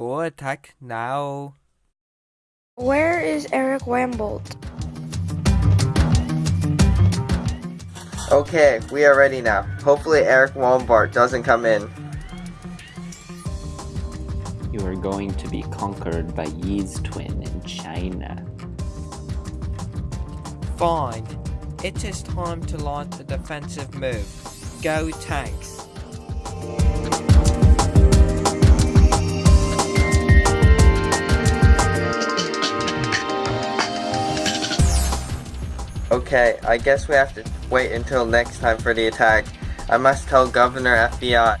No attack now. Where is Eric Wambolt? Okay, we are ready now. Hopefully Eric Walmart doesn't come in. You are going to be conquered by Yi's twin in China. Fine. It is time to launch a defensive move. Go tanks. Okay, I guess we have to wait until next time for the attack. I must tell Governor FBI.